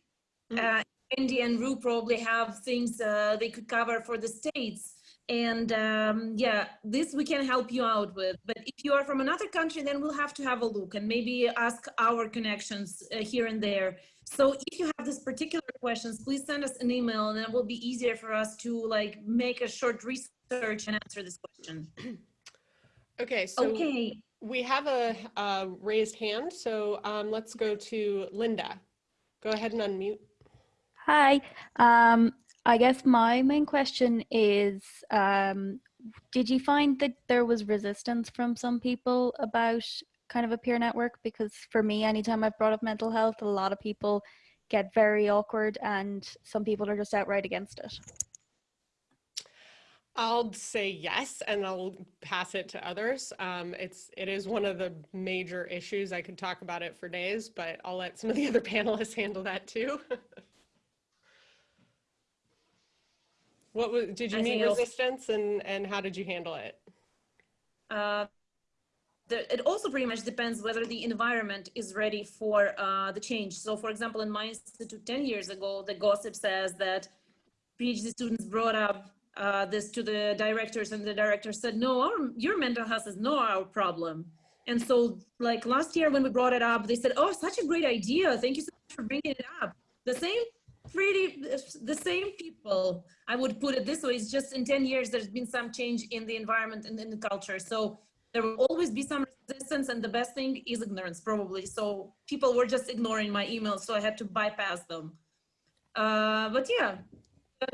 Mm -hmm. uh, Andy and Rue probably have things uh, they could cover for the States. And um, yeah, this we can help you out with. But if you are from another country, then we'll have to have a look and maybe ask our connections uh, here and there. So if you have this particular questions, please send us an email and it will be easier for us to like make a short research and answer this question. Okay, so okay. we have a, a raised hand. So um, let's go to Linda. Go ahead and unmute. Hi, um, I guess my main question is, um, did you find that there was resistance from some people about kind of a peer network? Because for me, anytime I've brought up mental health, a lot of people get very awkward and some people are just outright against it. I'll say yes, and I'll pass it to others. Um, it's it is one of the major issues. I could talk about it for days, but I'll let some of the other panelists handle that too. What was, did you meet resistance and, and how did you handle it? Uh, the, it also pretty much depends whether the environment is ready for uh, the change. So for example, in my institute 10 years ago, the gossip says that PhD students brought up uh, this to the directors and the director said, no, our, your mental health is not our problem. And so like last year when we brought it up, they said, oh, such a great idea. Thank you so much for bringing it up. The same pretty the same people i would put it this way it's just in 10 years there's been some change in the environment and in the culture. So there will always be some resistance and the best thing is ignorance probably. So people were just ignoring my emails so i had to bypass them. Uh, but yeah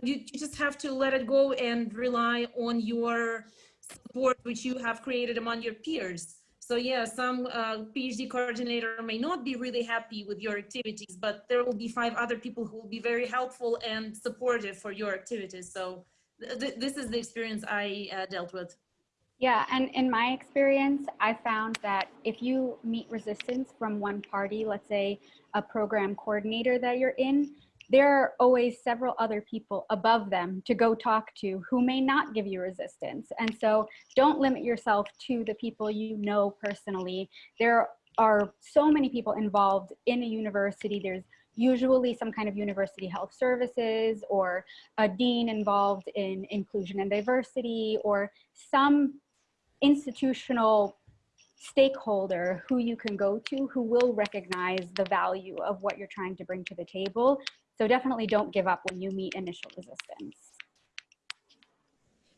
you, you just have to let it go and rely on your support which you have created among your peers so yeah, some uh, PhD coordinator may not be really happy with your activities, but there will be five other people who will be very helpful and supportive for your activities. So th th this is the experience I uh, dealt with. Yeah, and in my experience, I found that if you meet resistance from one party, let's say a program coordinator that you're in, there are always several other people above them to go talk to who may not give you resistance. And so don't limit yourself to the people you know personally. There are so many people involved in a university. There's usually some kind of university health services or a dean involved in inclusion and diversity or some institutional stakeholder who you can go to who will recognize the value of what you're trying to bring to the table so definitely don't give up when you meet initial resistance.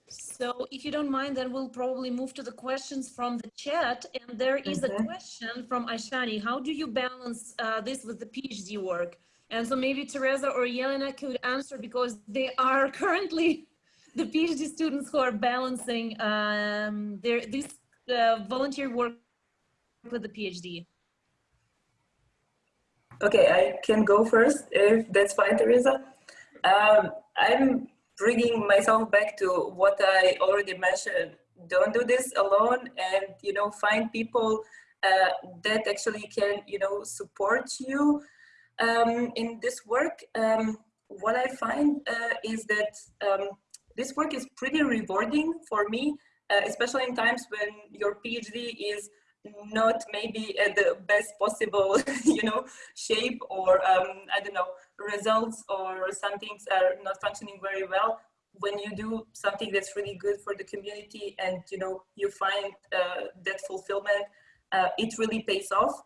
So if you don't mind, then we'll probably move to the questions from the chat. And there is a question from Aishani. How do you balance uh, this with the PhD work? And so maybe Teresa or Yelena could answer because they are currently the PhD students who are balancing um, their this uh, volunteer work with the PhD. Okay, I can go first if that's fine, Teresa. Um, I'm bringing myself back to what I already mentioned. Don't do this alone and, you know, find people uh, that actually can, you know, support you um, in this work. Um, what I find uh, is that um, this work is pretty rewarding for me, uh, especially in times when your PhD is not maybe at the best possible, you know, shape or um, I don't know, results or some things are not functioning very well. When you do something that's really good for the community and, you know, you find uh, that fulfillment, uh, it really pays off.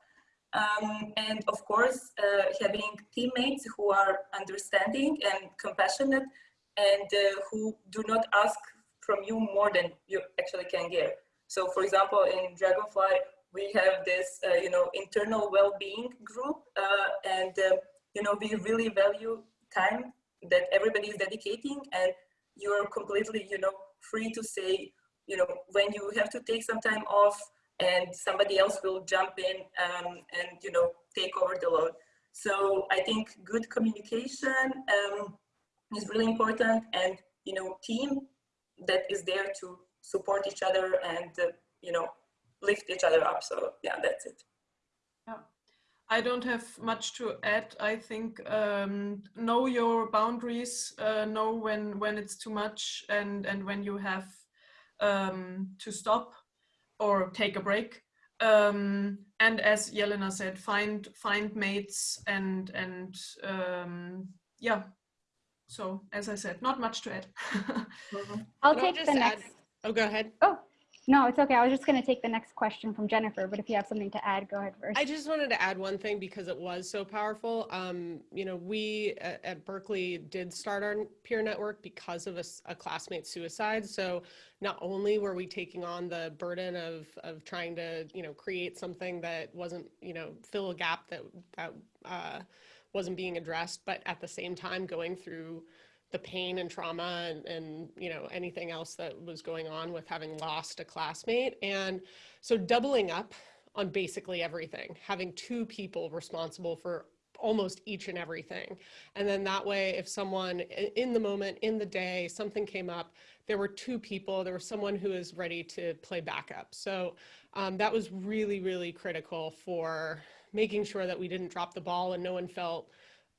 Um, and of course, uh, having teammates who are understanding and compassionate and uh, who do not ask from you more than you actually can give. So for example, in Dragonfly, we have this, uh, you know, internal well-being group, uh, and uh, you know, we really value time that everybody is dedicating, and you are completely, you know, free to say, you know, when you have to take some time off, and somebody else will jump in um, and you know take over the load. So I think good communication um, is really important, and you know, team that is there to support each other and uh, you know lift each other up so yeah that's it yeah i don't have much to add i think um, know your boundaries uh, know when when it's too much and and when you have um, to stop or take a break um, and as Yelena said find find mates and and um, yeah so as I said, not much to add. Mm-hmm. I'll take the next. Add, oh, go ahead. Oh, no, it's okay. I was just going to take the next question from Jennifer, but if you have something to add, go ahead first. I just wanted to add one thing because it was so powerful. Um, you know, we at, at, Berkeley did start our peer network because of a, a classmate suicide. So not only were we taking on the burden of, of trying to, you know, create something that wasn't, you know, fill a gap that, that, uh, wasn't being addressed, but at the same time going through the pain and trauma and, and you know anything else that was going on with having lost a classmate. And so doubling up on basically everything, having two people responsible for almost each and everything. And then that way, if someone in the moment, in the day, something came up, there were two people, there was someone who was ready to play backup. So um, that was really, really critical for making sure that we didn't drop the ball and no one felt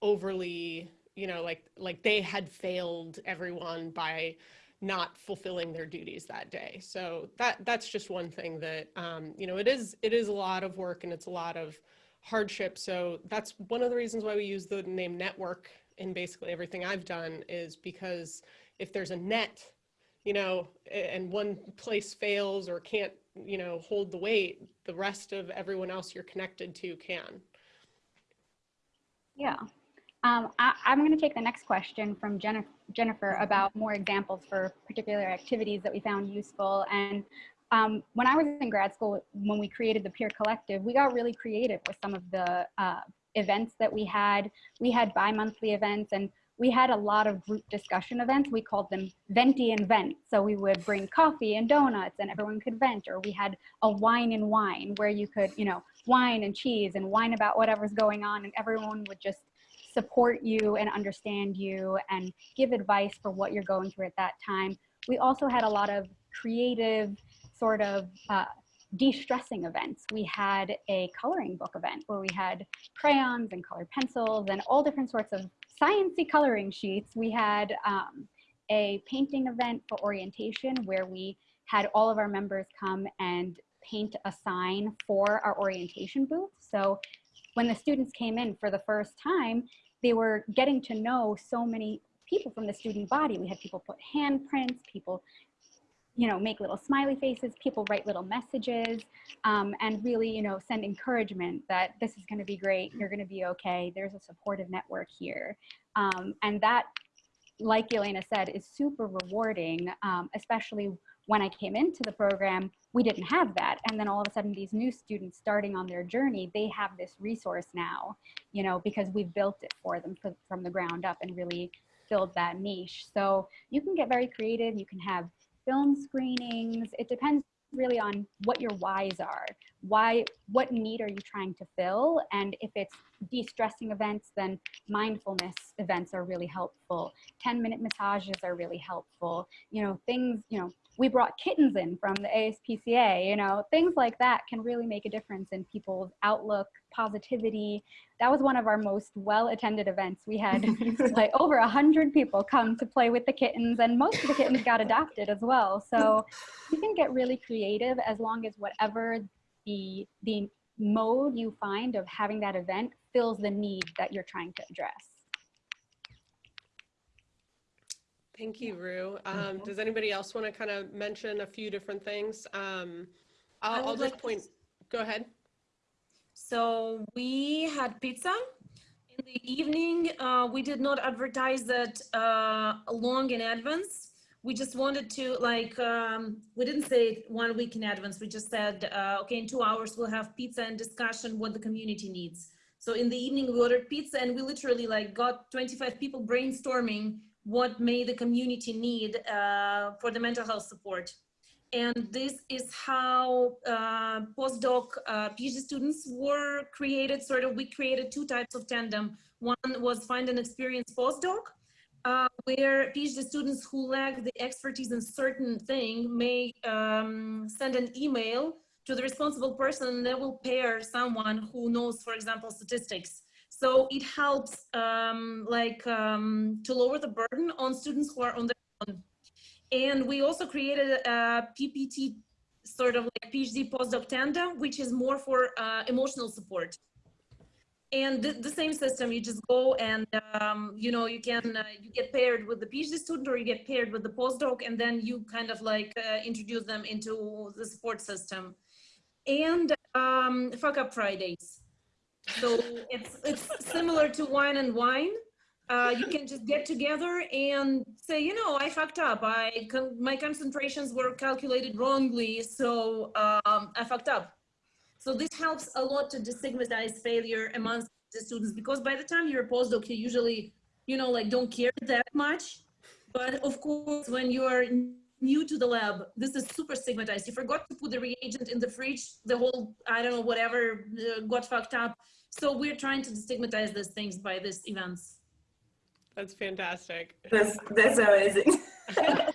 overly, you know, like like they had failed everyone by not fulfilling their duties that day. So that that's just one thing that um, you know it is it is a lot of work and it's a lot of hardship. So that's one of the reasons why we use the name network in basically everything I've done is because if there's a net, you know, and one place fails or can't you know, hold the weight, the rest of everyone else you're connected to can. Yeah. Um, I, am going to take the next question from Jennifer, Jennifer about more examples for particular activities that we found useful. And um, when I was in grad school, when we created the Peer Collective, we got really creative with some of the uh, events that we had. We had bi-monthly events and we had a lot of group discussion events. We called them venti and vent. So we would bring coffee and donuts and everyone could vent, or we had a wine and whine where you could, you know, wine and cheese and whine about whatever's going on and everyone would just support you and understand you and give advice for what you're going through at that time. We also had a lot of creative sort of uh, de-stressing events. We had a coloring book event where we had crayons and colored pencils and all different sorts of sciency coloring sheets. We had um, a painting event for orientation where we had all of our members come and paint a sign for our orientation booth. So when the students came in for the first time, they were getting to know so many people from the student body. We had people put handprints, people you know, make little smiley faces, people write little messages, um, and really, you know, send encouragement that this is going to be great, you're going to be okay, there's a supportive network here. Um, and that, like Elena said, is super rewarding, um, especially when I came into the program, we didn't have that. And then all of a sudden, these new students starting on their journey, they have this resource now, you know, because we've built it for them from the ground up and really filled that niche. So you can get very creative. You can have film screenings. It depends really on what your whys are. Why, what need are you trying to fill? And if it's de-stressing events, then mindfulness events are really helpful. 10 minute massages are really helpful. You know, things, you know, we brought kittens in from the ASPCA, you know, things like that can really make a difference in people's outlook, positivity. That was one of our most well-attended events. We had like over a hundred people come to play with the kittens and most of the kittens got adopted as well. So you can get really creative as long as whatever the, the mode you find of having that event fills the need that you're trying to address. Thank you, Rue. Um, does anybody else want to kind of mention a few different things? Um, I I'll, I'll just like to point, go ahead. So we had pizza in the evening. Uh, we did not advertise that uh, long in advance. We just wanted to like, um, we didn't say it one week in advance. We just said, uh, okay, in two hours we'll have pizza and discussion what the community needs. So in the evening we ordered pizza and we literally like got 25 people brainstorming what may the community need uh, for the mental health support. And this is how uh, postdoc uh, PhD students were created. Sort of, we created two types of tandem. One was find an experienced postdoc, uh, where PhD students who lack the expertise in certain thing may um, send an email to the responsible person and they will pair someone who knows, for example, statistics. So it helps um, like um, to lower the burden on students who are on their own. And we also created a PPT sort of like PhD postdoc tandem, which is more for uh, emotional support. And the, the, same system, you just go and, um, you know, you can, uh, you get paired with the PhD student or you get paired with the postdoc and then you kind of like uh, introduce them into the support system. And um, fuck up Fridays. So it's, it's similar to wine and whine. Uh, you can just get together and say, you know, I fucked up. I con my concentrations were calculated wrongly, so um, I fucked up. So this helps a lot to destigmatize failure amongst the students because by the time you're a postdoc, you usually, you know, like don't care that much. But of course, when you are new to the lab, this is super stigmatized. You forgot to put the reagent in the fridge, the whole, I don't know, whatever uh, got fucked up. So we're trying to destigmatize these things by these events. That's fantastic. That's, that's amazing.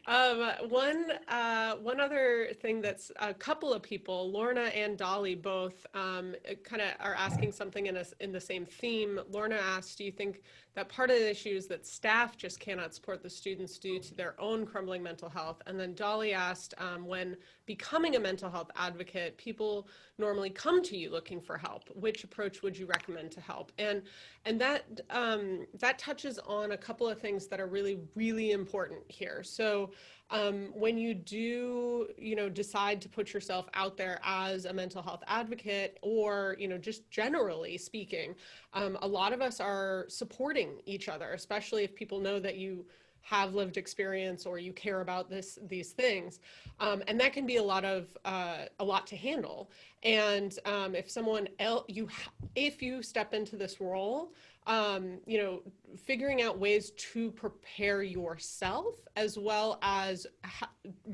um, one, uh, one other thing that's a couple of people, Lorna and Dolly both um, kind of are asking something in, a, in the same theme. Lorna asked, do you think that part of the issue is that staff just cannot support the students due to their own crumbling mental health? And then Dolly asked, um, when becoming a mental health advocate, people normally come to you looking for help. Which approach would you recommend to help? And, and that, um, that touches on a couple of things that are really, really important here. So um, when you do, you know, decide to put yourself out there as a mental health advocate or, you know, just generally speaking, um, a lot of us are supporting each other, especially if people know that you have lived experience or you care about this these things. Um, and that can be a lot of uh, a lot to handle. And um, if someone else you if you step into this role um, you know figuring out ways to prepare yourself as well as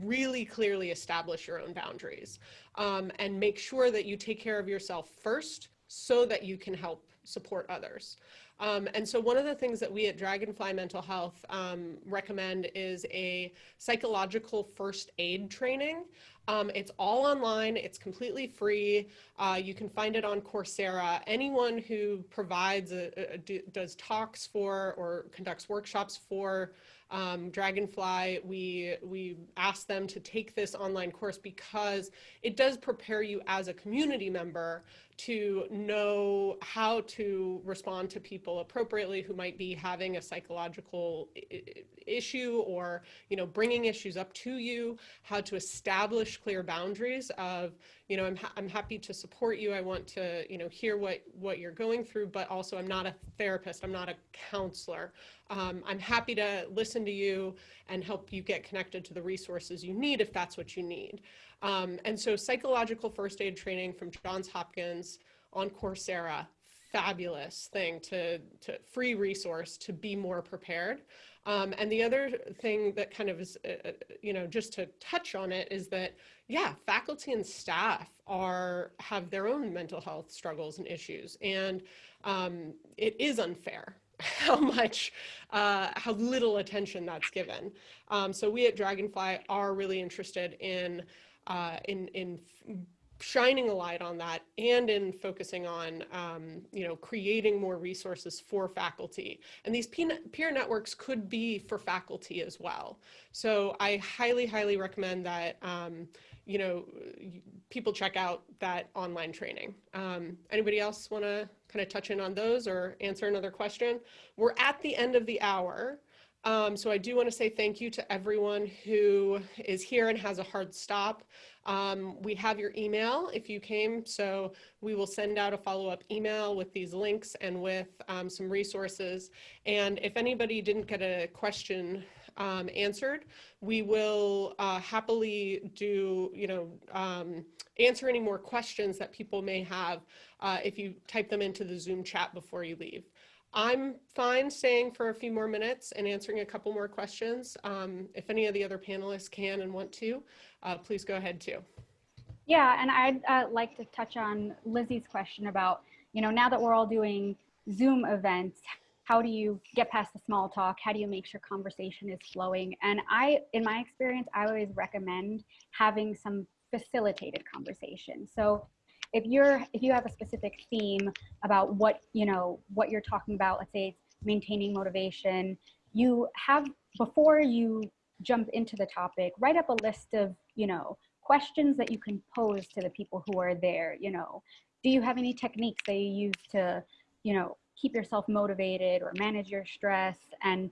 really clearly establish your own boundaries. Um, and make sure that you take care of yourself first so that you can help support others um, and so one of the things that we at Dragonfly Mental Health um, recommend is a psychological first aid training. Um, it's all online, it's completely free. Uh, you can find it on Coursera. Anyone who provides, a, a, a, does talks for or conducts workshops for um, Dragonfly, we, we ask them to take this online course because it does prepare you as a community member to know how to respond to people appropriately who might be having a psychological issue or, you know, bringing issues up to you, how to establish clear boundaries of, you know, I'm, ha I'm happy to support you. I want to, you know, hear what, what you're going through, but also I'm not a therapist. I'm not a counselor. Um, I'm happy to listen to you and help you get connected to the resources you need if that's what you need. Um, and so psychological first aid training from Johns Hopkins on Coursera, fabulous thing to, to free resource to be more prepared. Um, and the other thing that kind of is, uh, uh, you know, just to touch on it is that, yeah, faculty and staff are, have their own mental health struggles and issues. And um, it is unfair how much, uh, how little attention that's given. Um, so we at Dragonfly are really interested in, uh, in, in shining a light on that and in focusing on, um, you know, creating more resources for faculty. And these peer networks could be for faculty as well. So I highly, highly recommend that, um, you know, people check out that online training. Um, anybody else want to kind of touch in on those or answer another question? We're at the end of the hour. Um, so I do want to say thank you to everyone who is here and has a hard stop. Um, we have your email if you came, so we will send out a follow-up email with these links and with um, some resources. And if anybody didn't get a question um, answered, we will uh, happily do, you know, um, answer any more questions that people may have uh, if you type them into the Zoom chat before you leave. I'm fine staying for a few more minutes and answering a couple more questions. Um, if any of the other panelists can and want to, uh, please go ahead too. Yeah, and I'd uh, like to touch on Lizzie's question about, you know, now that we're all doing Zoom events, how do you get past the small talk? How do you make sure conversation is flowing? And I, in my experience, I always recommend having some facilitated conversation. So if you're if you have a specific theme about what you know what you're talking about let's say maintaining motivation you have before you jump into the topic write up a list of you know questions that you can pose to the people who are there you know. Do you have any techniques that you use to you know keep yourself motivated or manage your stress? And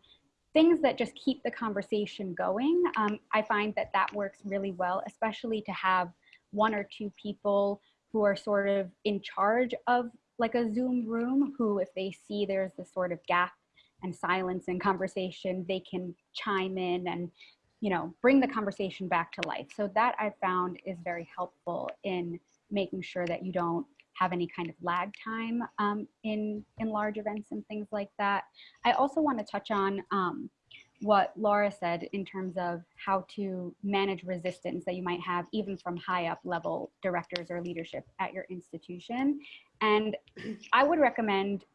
things that just keep the conversation going um, i find that that works really well especially to have one or two people who are sort of in charge of like a Zoom room, who if they see there's this sort of gap and silence in conversation, they can chime in and you know bring the conversation back to life. So that I found is very helpful in making sure that you don't have any kind of lag time um, in in large events and things like that. I also want to touch on um, what Laura said in terms of how to manage resistance that you might have even from high up level directors or leadership at your institution. And I would recommend,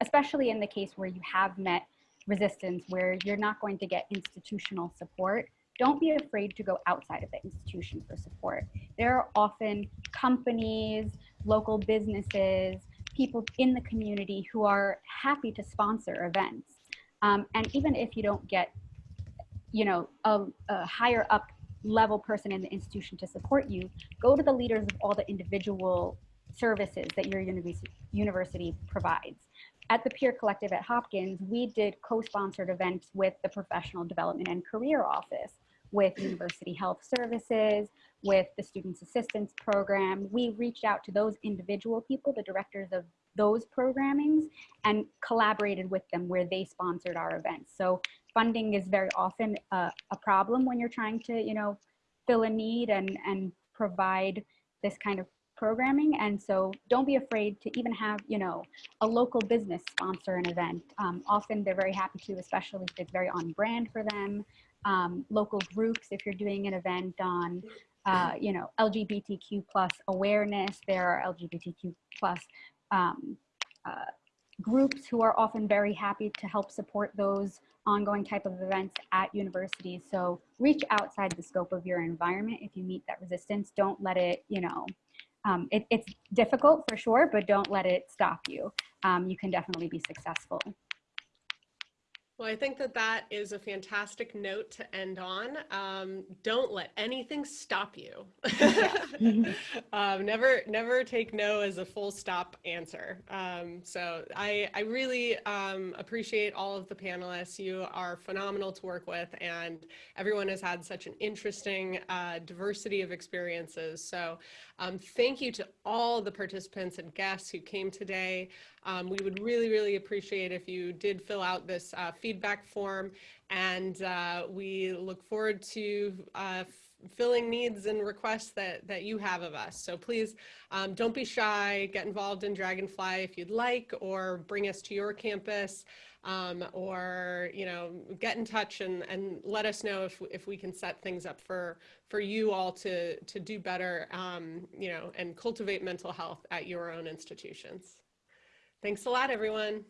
especially in the case where you have met resistance, where you're not going to get institutional support, don't be afraid to go outside of the institution for support. There are often companies, local businesses, people in the community who are happy to sponsor events um, and even if you don't get, you know, a, a higher up level person in the institution to support you, go to the leaders of all the individual services that your university provides. At the Peer Collective at Hopkins, we did co-sponsored events with the Professional Development and Career Office, with University Health Services, with the Students Assistance Program. We reached out to those individual people, the directors of those programmings and collaborated with them where they sponsored our events. So funding is very often a, a problem when you're trying to, you know, fill a need and, and provide this kind of programming. And so don't be afraid to even have, you know, a local business sponsor an event. Um, often they're very happy to, especially if it's very on brand for them. Um, local groups, if you're doing an event on, uh, you know, LGBTQ plus awareness, there are LGBTQ plus um, uh, groups who are often very happy to help support those ongoing type of events at universities. So reach outside the scope of your environment if you meet that resistance. Don't let it, you know, um, it, it's difficult for sure, but don't let it stop you. Um, you can definitely be successful. Well, I think that that is a fantastic note to end on. Um, don't let anything stop you. um, never, never take no as a full stop answer. Um, so I, I really um, appreciate all of the panelists. You are phenomenal to work with, and everyone has had such an interesting uh, diversity of experiences. So um, thank you to all the participants and guests who came today. Um, we would really, really appreciate if you did fill out this uh, feedback form and uh, we look forward to uh, filling needs and requests that, that you have of us. So please um, don't be shy, get involved in Dragonfly if you'd like, or bring us to your campus. Um, or you know get in touch and, and let us know if, if we can set things up for for you all to to do better um, you know and cultivate mental health at your own institutions. Thanks a lot, everyone.